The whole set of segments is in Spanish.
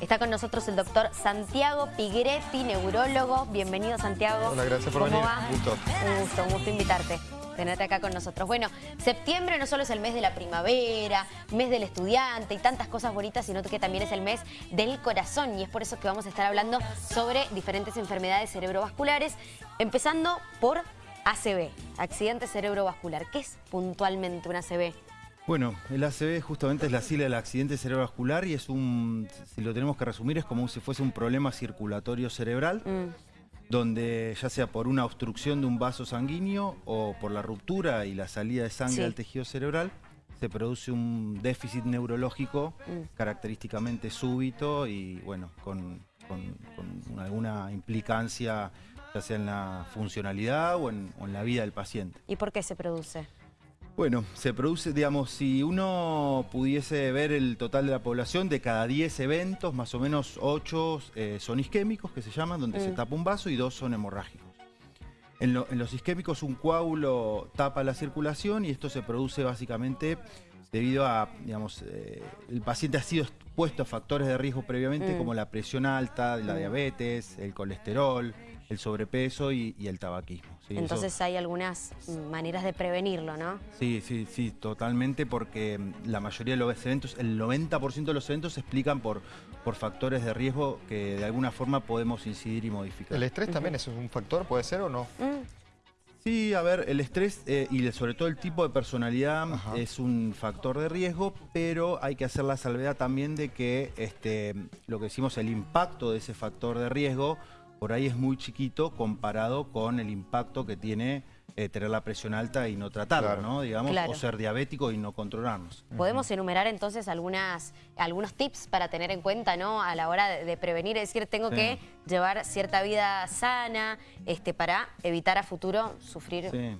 Está con nosotros el doctor Santiago Pigretti, neurólogo. Bienvenido, Santiago. Hola, gracias por ¿Cómo venir. va? Un gusto. Un gusto, un gusto invitarte. Tenerte acá con nosotros. Bueno, septiembre no solo es el mes de la primavera, mes del estudiante y tantas cosas bonitas, sino que también es el mes del corazón y es por eso que vamos a estar hablando sobre diferentes enfermedades cerebrovasculares, empezando por ACV, accidente cerebrovascular. ¿Qué es puntualmente un ACV? Bueno, el ACV justamente es la sigla del accidente cerebrovascular y es un, si lo tenemos que resumir, es como si fuese un problema circulatorio cerebral, Mm, donde ya sea por una obstrucción de un vaso sanguíneo o por la ruptura y la salida de sangre Sí. al tejido cerebral, se produce un déficit neurológico Mm. característicamente súbito y bueno, con, con- con alguna implicancia ya sea en la funcionalidad o en- o en la vida del paciente. ¿Y por qué se produce? Bueno, se produce, digamos, si uno pudiese ver el total de la población, de cada 10 eventos, más o menos 8 eh, son isquémicos, que se llaman, donde se Mm. tapa un vaso, y 2 son hemorrágicos. En, lo- en los isquémicos un coágulo tapa la circulación y esto se produce básicamente debido a, digamos, eh, el paciente ha sido expuesto a factores de riesgo previamente Mm. como la presión alta, la Mm. diabetes, el colesterol, el sobrepeso y, y el tabaquismo. ¿sí? Eso- Entonces hay algunas mm, maneras de prevenirlo, ¿no? Sí, sí, sí, totalmente, porque mm, la mayoría de los eventos, el 90% de los eventos se explican por, por factores de riesgo que de alguna forma podemos incidir y modificar. ¿El estrés también es un factor, puede ser o no? Mm, Sí, a ver, el estrés eh, y el- sobre todo el tipo de personalidad Ajá. es un factor de riesgo, pero hay que hacer la salvedad también de que este, lo que decimos, el impacto de ese factor de riesgo por ahí es muy chiquito comparado con el impacto que tiene eh, tener la presión alta y no tratarla, Claro. ¿no? Digamos, Claro. o ser diabético y no controlarnos. Podemos enumerar entonces algunas, algunos tips para tener en cuenta ¿no? a la hora de, de prevenir, es decir, tengo Sí. que llevar cierta vida sana este, para evitar a futuro sufrir Sí.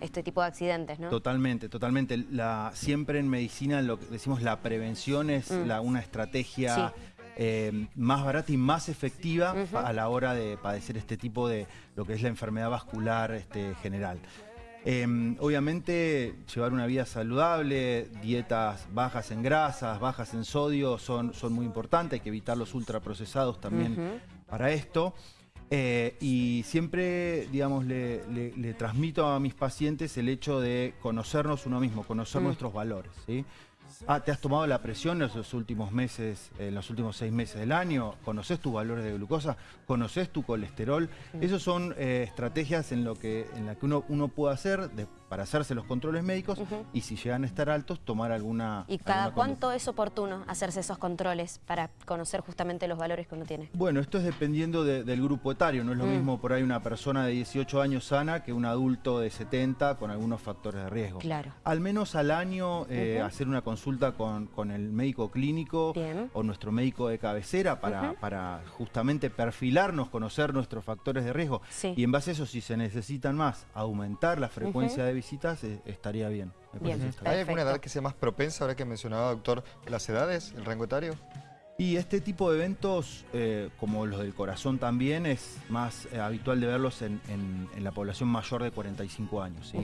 este tipo de accidentes, ¿no? Totalmente, totalmente. La, siempre en medicina lo que decimos la prevención es Mm. la- una estrategia Sí. Eh, más barata y más efectiva a la hora de padecer este tipo de lo que es la enfermedad vascular este, general. Eh, obviamente llevar una vida saludable, dietas bajas en grasas, bajas en sodio son, son muy importantes, hay que evitar los ultraprocesados también para esto. Eh, y siempre, digamos, le, le- le transmito a mis pacientes el hecho de conocernos uno mismo, conocer Mm. nuestros valores. ¿sí? Ah, ¿te has tomado la presión en los últimos meses, en los últimos seis meses del año? ¿Conoces tus valores de glucosa? ¿Conoces tu colesterol? Esas son eh, estrategias en lo que, en la que uno, uno puede hacer de- para hacerse los controles médicos y si llegan a estar altos, tomar alguna ¿Y cada alguna cuánto es oportuno hacerse esos controles para conocer justamente los valores que uno tiene? Bueno, esto es dependiendo de- del grupo etario. No es lo Mm. mismo por ahí una persona de 18 años sana que un adulto de 70 con algunos factores de riesgo. Claro. Al menos al año eh, hacer una consulta con, con el médico clínico Bien. o nuestro médico de cabecera para, para justamente perfilarnos, conocer nuestros factores de riesgo. Sí. Y en base a eso, si se necesitan más, aumentar la frecuencia de visitas, eh, estaría bien. Me Bien. parece que está bien. ¿Hay alguna edad que sea más propensa, ahora que mencionaba, doctor, las edades, el rango etario? Y este tipo de eventos, eh, como los del corazón también, es más eh, habitual de verlos en, en- en la población mayor de 45 años. ¿sí?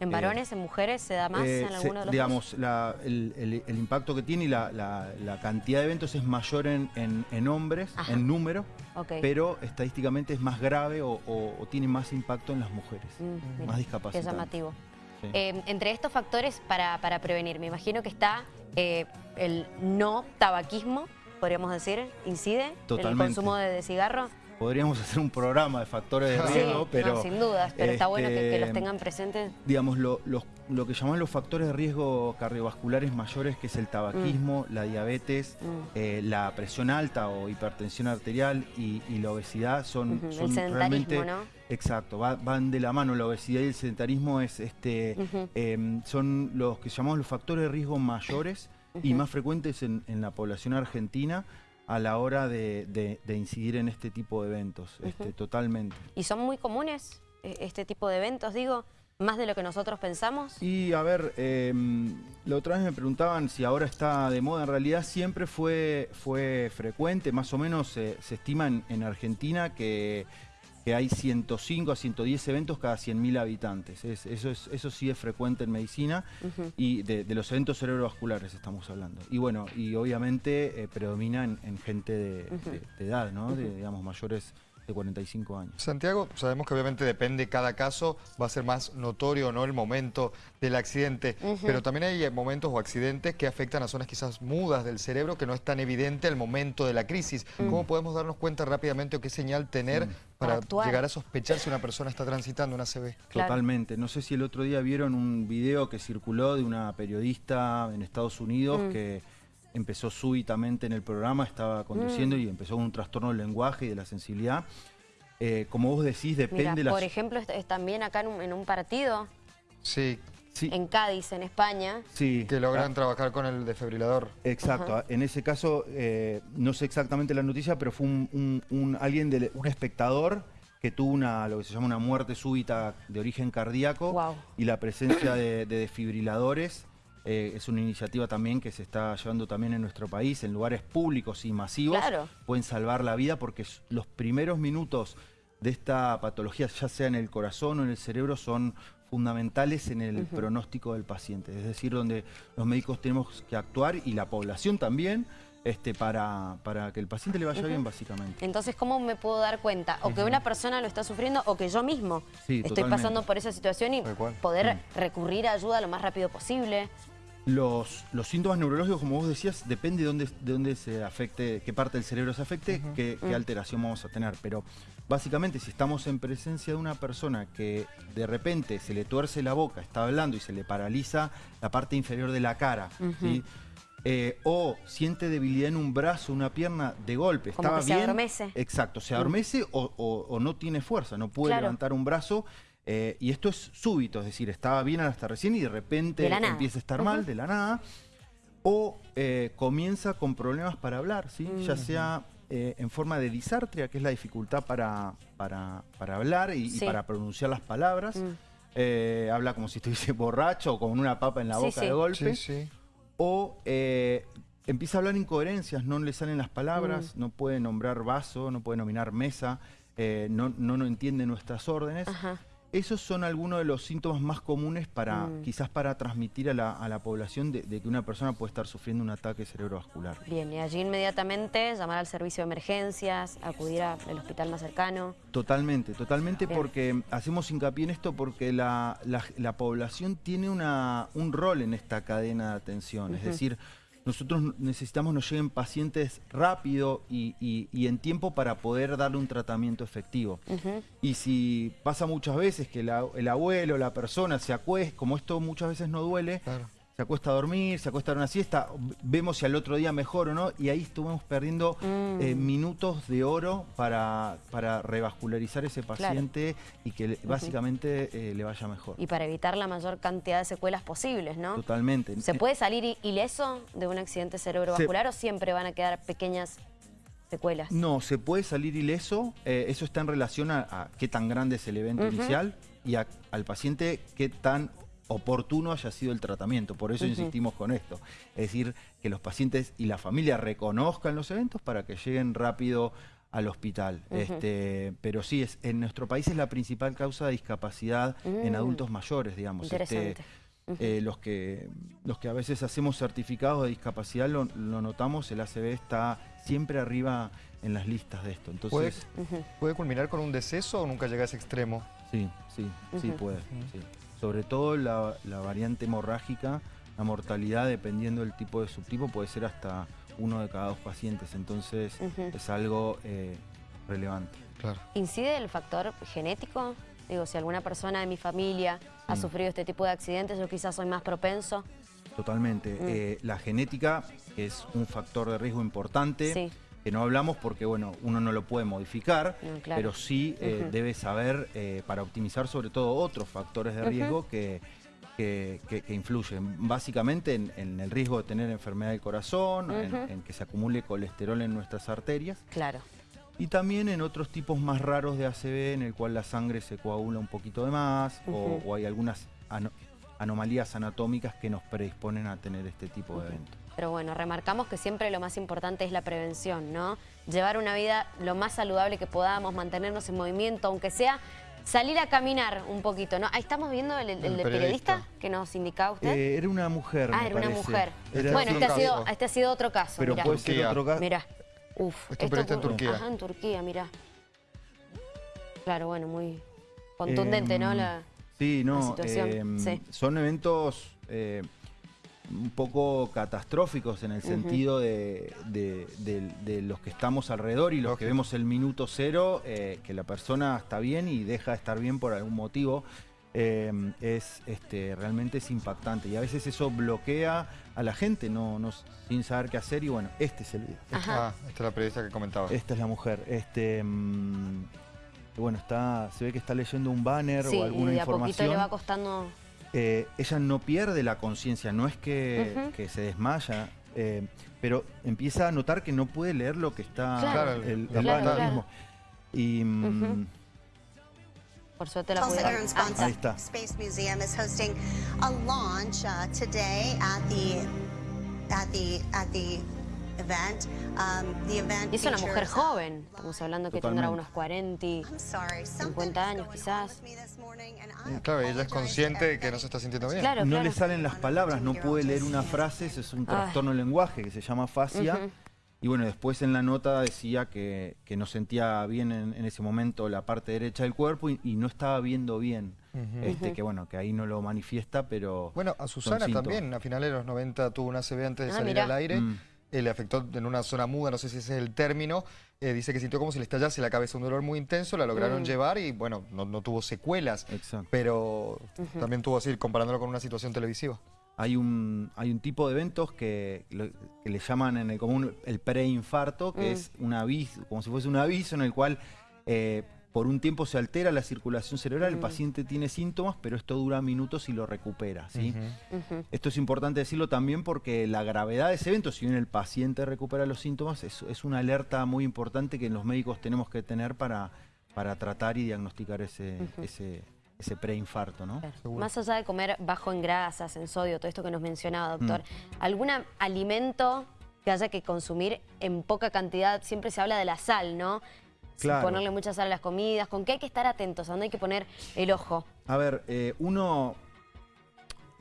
¿En varones, en mujeres se da más Eh, en se- alguno de los digamos, la- el, el- el impacto que tiene y la, la- la cantidad de eventos es mayor en, en- en hombres, Ajá. en número, pero estadísticamente es más grave o, o- o tiene más impacto en las mujeres, Mm, mira, más Qué discapacitante. llamativo. Sí. Eh, entre estos factores para, para prevenir, me imagino que está eh, el no tabaquismo, podríamos decir, incide el Totalmente. consumo de, de cigarro. Podríamos hacer un programa de factores de Sí, riesgo, pero... no, sin dudas, pero está bueno que, que los este, tengan presentes. digamos, lo, los- lo que llaman los factores de riesgo cardiovasculares mayores, que es el tabaquismo, la diabetes, Mm. eh, la presión alta o hipertensión arterial y, y la obesidad son, el son sedentarismo, realmente... ¿no? Exacto, va- van de la mano la obesidad y el sedentarismo es este em, son los que llamamos los factores de riesgo mayores y más frecuentes en, en la población argentina a la hora de, de- de incidir en este tipo de eventos, este, totalmente. ¿Y son muy comunes eh, este tipo de eventos, digo? ¿Más de lo que nosotros pensamos? Y a ver, eh, la otra vez me preguntaban si ahora está de moda. En realidad siempre fue, fue frecuente, más o menos eh, se estima en, en Argentina que que hay 105 a 110 eventos cada 100.000 habitantes. Es- eso, es, eso sí es frecuente en medicina y de, de los eventos cerebrovasculares estamos hablando. Y bueno, y obviamente eh, predomina en, en gente de, de- de edad, ¿no? De, digamos, mayores de 45 años. Santiago, sabemos que obviamente depende cada caso, va a ser más notorio o no el momento del accidente, pero también hay eh, momentos o accidentes que afectan a zonas quizás mudas del cerebro que no es tan evidente el momento de la crisis. ¿Cómo podemos darnos cuenta rápidamente o qué señal tener Para para actuar. llegar a sospechar si una persona está transitando una ACV? Claro. Totalmente. No sé si el otro día vieron un video que circuló de una periodista en Estados Unidos Mm. que empezó súbitamente en el programa, estaba conduciendo Mm. y empezó con un trastorno del lenguaje y de la sensibilidad. Eh, como vos decís, depende Mira, la... por ejemplo, es también acá en un, en un partido, Sí, Sí, en Cádiz, en España. sí. que logran trabajar con el desfibrilador. Exacto, en ese caso eh, no sé exactamente la noticia, pero fue un, un- un- alguien, de, un espectador que tuvo una, lo que se llama una muerte súbita de origen cardíaco Guau. y la presencia de, de desfibriladores eh, es una iniciativa también que se está llevando también en nuestro país, en lugares públicos y masivos, Claro. pueden salvar la vida porque los primeros minutos de esta patología, ya sea en el corazón o en el cerebro, son fundamentales en el pronóstico del paciente. Es decir, donde los médicos tenemos que actuar y la población también este, para, para que el paciente le vaya bien, básicamente. Entonces, ¿cómo me puedo dar cuenta? O que una persona lo está sufriendo o que yo mismo Sí, estoy totalmente. pasando por esa situación y poder recurrir a ayuda lo más rápido posible. Los, los síntomas neurológicos, como vos decías, depende de dónde, de dónde se afecte, qué parte del cerebro se afecte, qué, qué alteración vamos a tener. Pero básicamente, si estamos en presencia de una persona que de repente se le tuerce la boca, está hablando y se le paraliza la parte inferior de la cara, ¿sí? Eh, o siente debilidad en un brazo, una pierna de golpe, Como estaba que se bien. adormece. Exacto, se adormece o, o- o no tiene fuerza, no puede Claro. levantar un brazo. Eh, y esto es súbito, es decir, estaba bien hasta recién y de repente De empieza a estar mal de la nada. O eh, comienza con problemas para hablar, ¿sí? ya sea eh, en forma de disartria, que es la dificultad para, para, para hablar y, para pronunciar las palabras. Mm. Eh, habla como si estuviese borracho o con una papa en la Sí, boca sí. de golpe Sí, sí. o eh, empieza a hablar incoherencias, no le salen las palabras, Mm. no puede nombrar vaso, no puede nominar mesa, eh, no, no, no entiende nuestras órdenes. Ajá. Esos son algunos de los síntomas más comunes para, Mm. quizás para transmitir a la, a la población de, de que una persona puede estar sufriendo un ataque cerebrovascular. Bien, y allí inmediatamente llamar al servicio de emergencias, acudir al hospital más cercano. Totalmente, totalmente Bien. porque hacemos hincapié en esto porque la, la- la población tiene una, un rol en esta cadena de atención. Es decir, nosotros necesitamos nos lleguen pacientes rápido y, y- y en tiempo para poder darle un tratamiento efectivo. Y si pasa muchas veces que la- el abuelo, la persona se acuesta, como esto muchas veces no duele, Claro. Se acuesta a dormir, se acuesta a una siesta, vemos si al otro día mejor o no, y ahí estuvimos perdiendo Mm. eh, minutos de oro para, para revascularizar ese paciente y que básicamente eh, le vaya mejor. Y para evitar la mayor cantidad de secuelas posibles, ¿no? Totalmente. ¿Se Eh, puede salir ileso de un accidente cerebrovascular o siempre van a quedar pequeñas secuelas? No, se puede salir ileso, eh, eso está en relación a, a qué tan grande es el evento inicial y a- al paciente qué tan oportuno haya sido el tratamiento. Por eso insistimos con esto. Es decir, que los pacientes y la familia reconozcan los eventos para que lleguen rápido al hospital. este, pero sí, es, en nuestro país es la principal causa de discapacidad en Mm. adultos mayores, digamos. Este, eh, los, que, los que a veces hacemos certificados de discapacidad lo, lo notamos, el ACB está siempre arriba en las listas de esto. ¿Puede, Entonces, ¿Puede culminar con un deceso o nunca llega a ese extremo? sí, sí, sí puede. sí. Sobre todo la, la variante hemorrágica, la mortalidad, dependiendo del tipo de subtipo, puede ser hasta uno de cada dos pacientes. Entonces, es algo eh, relevante. Claro. ¿Incide el factor genético? Digo, si alguna persona de mi familia ha sufrido este tipo de accidentes, yo quizás soy más propenso. Totalmente. Mm. Eh, la genética es un factor de riesgo importante. Sí. Que no hablamos porque, bueno, uno no lo puede modificar, No, claro. pero sí eh, debe saber eh, para optimizar sobre todo otros factores de riesgo que, que- que- que influyen. Básicamente en, en el riesgo de tener enfermedad del corazón, en- que se acumule colesterol en nuestras arterias Claro. y también en otros tipos más raros de ACV en el cual la sangre se coagula un poquito de más o- hay algunas ano- anomalías anatómicas que nos predisponen a tener este tipo de eventos. Pero bueno, remarcamos que siempre lo más importante es la prevención, ¿no? Llevar una vida lo más saludable que podamos, mantenernos en movimiento, aunque sea salir a caminar un poquito, ¿no? Ahí estamos viendo el, el, el periodista. periodista. que nos indicaba usted. Eh, era una mujer, Ah, me era una mujer. Era bueno, este ha, sido, este ha sido otro caso, Pero mirá. puede ser Turquía. otro caso. Mirá. Uf, Esto es un periodista en Turquía. Ajá, en Turquía, mirá. Claro, bueno, muy contundente, ¿no? Em, La... Sí, no, la situación, em, sí. son eventos eh, un poco catastróficos en el sentido de, de- de- de los que estamos alrededor y los que vemos el minuto cero, eh, que la persona está bien y deja de estar bien por algún motivo. em, es este, realmente es impactante y a veces eso bloquea a la gente no, no- sin saber qué hacer y bueno, este es el video. Ajá. Ah, esta es la periodista que comentaba. Esta es la mujer. Este, mm, bueno, está, se ve que está leyendo un banner Sí, o alguna y de a poquito le va costando... Eh, ella no pierde la conciencia, no es que, se desmaya, eh, pero empieza a notar que no puede leer lo que está Claro. el, el Claro, banner claro. mismo. Y mm. Por suerte la pudieron... Ah, Ahí está. Space Museum is hosting a launch uh, today at the at the at the event. Um, the event y es una mujer uh, joven, estamos hablando que tendrá Totalmente. unos 40 y... I'm sorry, 50 años, quizás. Y Claro, ella es consciente de que no se está sintiendo bien. Claro, no claro. le salen las palabras, no puede leer una frase, es un trastorno del lenguaje que se llama fascia. Ujú. Y bueno, después en la nota decía que, que no sentía bien en, en ese momento la parte derecha del cuerpo y, y no estaba viendo bien. este, Que bueno, que ahí no lo manifiesta, pero... Bueno, a Susana también, a finales de los 90 tuvo una ACV antes de Ah, salir mirá. al aire. Mm. Eh, le afectó en una zona muda, no sé si ese es el término. Eh, dice que sintió como si le estallase la cabeza, un dolor muy intenso, la lograron Mm. llevar y bueno, no, no tuvo secuelas. Exacto. Pero también tuvo así, comparándolo con una situación televisiva. Hay un, hay un tipo de eventos que, lo- que le llaman en el común el preinfarto, que Mm. es un aviso, como si fuese un aviso en el cual eh, por un tiempo se altera la circulación cerebral, el Mm. paciente tiene síntomas, pero esto dura minutos y lo recupera. ¿sí? Esto es importante decirlo también porque la gravedad de ese evento, si bien el paciente recupera los síntomas, es, es una alerta muy importante que los médicos tenemos que tener para, para tratar y diagnosticar ese, ese, ese preinfarto. ¿no? Más allá de comer bajo en grasas, en sodio, todo esto que nos mencionaba, doctor, Mm. ¿algún alimento que haya que consumir en poca cantidad? Siempre se habla de la sal, ¿no? Claro. ponerle mucha sal a las comidas. ¿Con qué hay que estar atentos? ¿A dónde hay que poner el ojo? A ver, eh, uno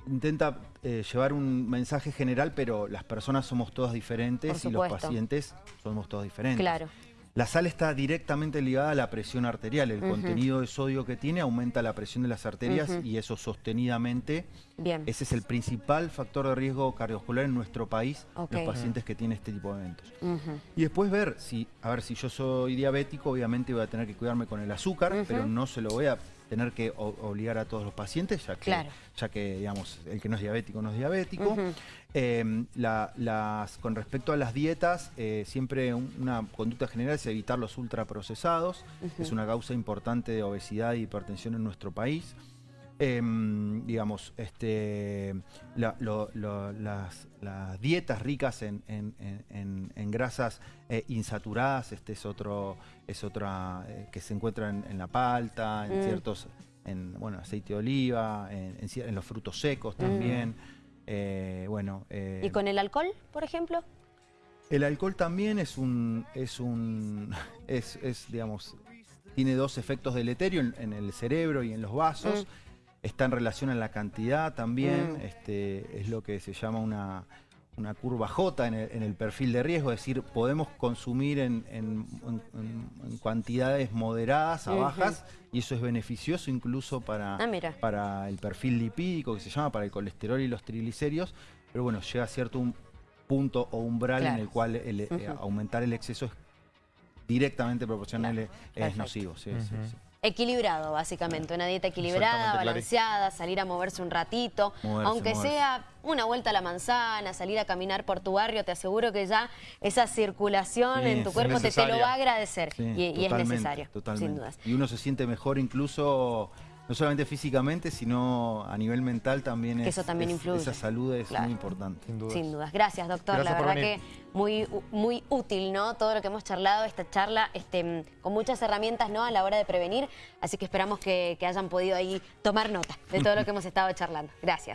intenta eh, llevar un mensaje general, pero las personas somos todas diferentes y los pacientes somos todos diferentes. Claro. La sal está directamente ligada a la presión arterial. El contenido de sodio que tiene aumenta la presión de las arterias y eso sostenidamente. Bien. Ese es el principal factor de riesgo cardiovascular en nuestro país, los pacientes que tienen este tipo de eventos. Y después ver si, a ver, si yo soy diabético, obviamente voy a tener que cuidarme con el azúcar, pero no se lo voy a tener que o- obligar a todos los pacientes, ya que, Claro. ya que digamos, el que no es diabético no es diabético. Eh, la- las, con respecto a las dietas, eh, siempre un- una conducta general es evitar los ultraprocesados. Ujú. Es una causa importante de obesidad y hipertensión en nuestro país. Em, digamos, este, la- lo- lo- las, las dietas ricas en, en- en- en- en grasas eh, insaturadas, este es otro, es otra eh, que se encuentra en, la palta, en Mm. ciertos, en bueno, aceite de oliva, en, los frutos secos también. Eh, bueno, ¿Y con el alcohol, por ejemplo? el alcohol también es un, es un, es, es, digamos, tiene dos efectos deleterios en, en el cerebro y en los vasos. Está en relación a la cantidad también. Mm. Este, es lo que se llama una, una curva J en el, en el perfil de riesgo. Es decir, podemos consumir en, en- en- cantidades moderadas a bajas y eso es beneficioso incluso para, Ah, para el perfil lipídico que se llama, para el colesterol y los triglicéridos. Pero bueno, llega a cierto un punto o umbral Claro. en el cual el, eh, Ujú. aumentar el exceso es directamente proporcional, Claro, es perfecto. nocivo. sí, sí, sí. Equilibrado, básicamente. Una dieta equilibrada, balanceada, salir a moverse un ratito. Moverse, aunque moverse. sea una vuelta a la manzana, salir a caminar por tu barrio, te aseguro que ya esa circulación Sí, en tu cuerpo te, te lo va a agradecer. Sí, y, y es necesario, totalmente. sin dudas. Y uno se siente mejor incluso, no solamente físicamente, sino a nivel mental también. Que es- eso también es- influye. Esa salud es Claro. muy importante. Sin duda. Sin dudas. Gracias, doctor. Gracias la verdad que muy, muy útil, ¿no? Todo lo que hemos charlado, esta charla, este, con muchas herramientas, ¿no? A la hora de prevenir. Así que esperamos que, que hayan podido ahí tomar nota de todo lo que hemos estado charlando. Gracias.